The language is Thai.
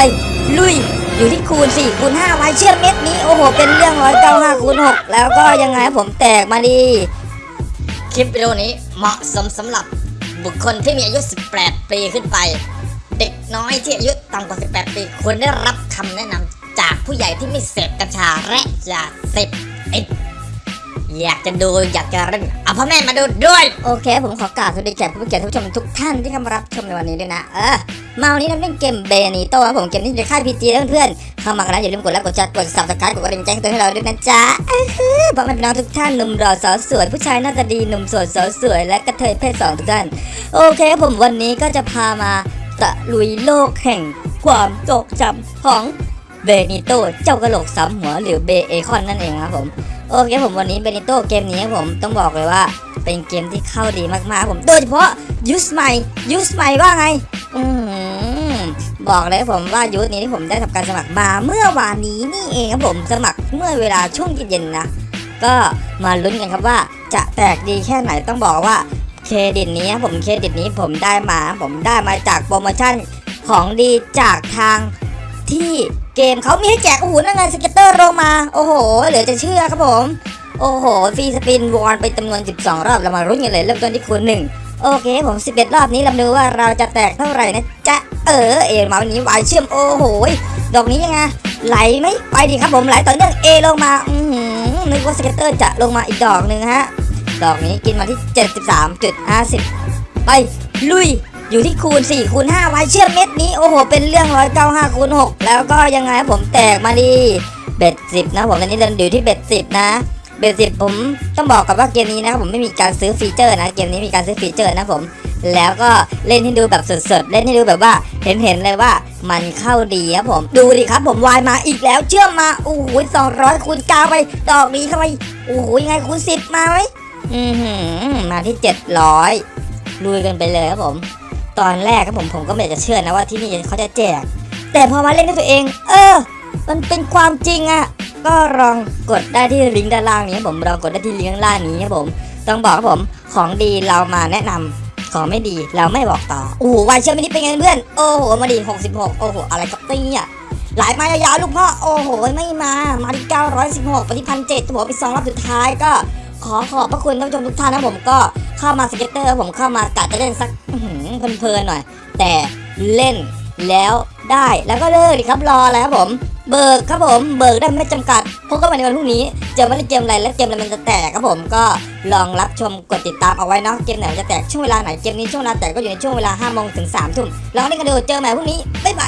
ไปลุยอยู่ที่คูณ4คูณ5ไว้เชื่อมเม็ดนี้ โอ้โห เป็นเรื่องร้อยเก้าห้าคูณ6แล้วก็ยังไงผมแตกมาดีคลิปวิดีโอนี้เหมาะสมสำหรับบุคคลที่มีอายุ 18 ปีขึ้นไป เด็กน้อยที่อายุต่ำกว่า 18 ปีควรได้รับคำแนะนำจากผู้ใหญ่ที่ไม่เสพกัญชาและยาเสพติดอยากจะดูอยากจะเล่นเอาพ่อแม่มาดูด้วย โอเค ผมขอกราบสวัสดีแขกผู้เกียรติท่านผู้ชมทุกท่านที่เข้ามารับชมในวันนี้ด้วยนะ เออ มาวันนี้เราเล่นเกม Bandito ครับผมเกมนี้ในค่าย PG เพื่อนๆเข้ามากันแล้วอย่าลืมกดไลค์กดแชร์กด subscribe กดกระดิ่งแจ้งเตือนให้เราด้วยนะจ๊ะอื้อหือพ่อแม่พี่น้องทุกท่านหนุ่มรอสาวสวยผู้ชายหน้าตาดีหนุ่มโสดสาวสวยและกระเทยเพศสองทุกท่านโอเคครับผมวันนี้ก็จะพามาตะลุยโลกแห่งความทรงจำของ Bandito เจ้ากระโหลกสามหัวหรือเบเอคอนนั่นเองครับผมโอเคผมวันนี้ Bandito เกมนี้ครับผมต้องบอกเลยว่าเป็นเกมที่เข้าดีมากๆผมโดยเฉพาะยูสใหม่ยูสใหม่ว่าไง อืม บอกเลยผมว่า user นี้ที่ผมได้ทำการสมัครมาเมื่อวานนี้นี่เองครับผมสมัครเมื่อเวลาช่วงเย็นๆนะก็มาลุ้นกันครับว่าจะแตกดีแค่ไหนต้องบอกว่าเครดิตนี้ครับผมเครดิตนี้ผมได้มา ผมได้มาจากโปรโมชั่นของดีจากทางที่เกมเขามีให้แจกโอ้โหนั่นไง scatter ลงมา โอ้โห เหลือจะเชื่อครับผม โอ้โห free spin won ไปจำนวน 12 รอบเรามาลุ้นกันเลยเริ่มต้นที่คูณหนึ่ง โอเคผม 11 รอบนี้เราดูว่าเราจะแตกเท่าไหร่นะจ๊ะ เออ เอมาวันนี้วายเชื่อมโอ้โหดอกนี้ยังไงไหลไหมไปดิครับผมไหลต่อเนื่องเอลงมา อือหือนึกว่า scatter จะลงมาอีกดอกหนึ่งฮะ ดอกนี้กินมาที่ 73.50 ไป ลุยอยู่ที่คูณ4คูณ5ไว้เชื่อมเม็ดนี้ โอ้โห เป็นเรื่อง 195คูณ6แล้วก็ยังไงผมแตกมาดีbet 10 นะผมตอนนี้เดินอยู่ที่ bet 10 นะ basic ผมต้องบอกกับว่าเกมนี้นะครับผมไม่มีการซื้อ feature นะเกมนี้มีการซื้อ feature นะผม แล้วก็เล่นให้ดูแบบสดๆเล่นให้ดูแบบว่าเห็นๆเลยว่ามันเข้าดีครับผม ดูดิครับผมวายมาอีกแล้วเชื่อมมาโอ้โหสองร้อยคูณเก้าไปดอกนี้เข้าไปโอ้โหยังไงคูณสิบมาไหมอือหือมาที่เจ็ดร้อยลุยกันไปเลยครับผม ตอนแรกครับผมผมก็ไม่อยากจะเชื่อนะว่าที่นี่เขาจะแจก แต่พอมาเล่นด้วยตัวเอง เออ มันเป็นความจริงอะ ก็ลองกดได้ที่ลิงก์ด้านล่างนี้ครับผมลองกดได้ที่ลิงก์ด้านล่างนี้ครับผม ต้องบอกครับผมของดีเรามาแนะนำของไม่ดีเราไม่บอกต่อโอ้โห wild เชื่อมนี่เป็นไงเพื่อนโอ้โหมาดี66 โอ้โหอะไรกับเนี่ยหลายมายาวๆลูกพ่อโอ้โหไม่มามาที่916ไปที่พันเจ็ดผมไปสองรอบสุดท้ายก็ขอขอบพระคุณท่านผู้ชมทุกท่านนะผมก็เข้ามา scatter ผมเข้ามากะจะเล่นสักเพลินๆหน่อย แต่เล่นแล้วได้แล้วก็เลิกดิครับรอแล้วครับผม เบิกครับผมเบิกได้ไม่จำกัดพบกันใหม่ในวันพรุ่งนี้เจอไม่ได้เกมอะไรและเกมอะไรมันจะแตกครับผมก็ลองรับชมกดติดตามเอาไว้เนาะเกมไหนมันจะแตกช่วงเวลาไหนเกมนี้ช่วงเวลาแตกก็อยู่ในช่วงเวลา5โมงถึง3ทุ่มลองเล่นกันดูเจอใหม่พรุ่งนี้บ๊ายบาย